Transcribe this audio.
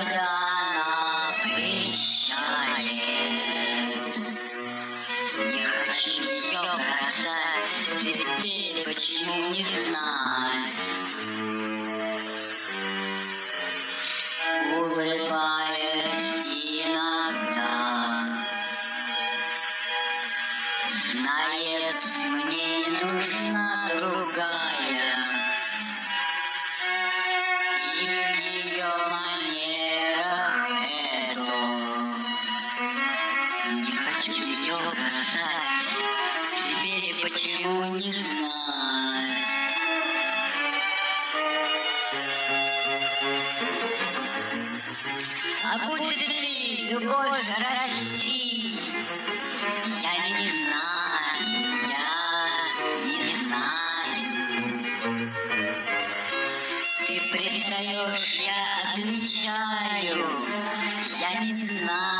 поляна прищает. Не хочу ее бросать, теперь почему не знать. Улыбаясь иногда, знает, мне нужна. ее бросать. Теперь я почему не знаю. А будет ли любовь расти? Я не знаю, я не знаю. Ты пристаешь, я отвечаю, я не знаю.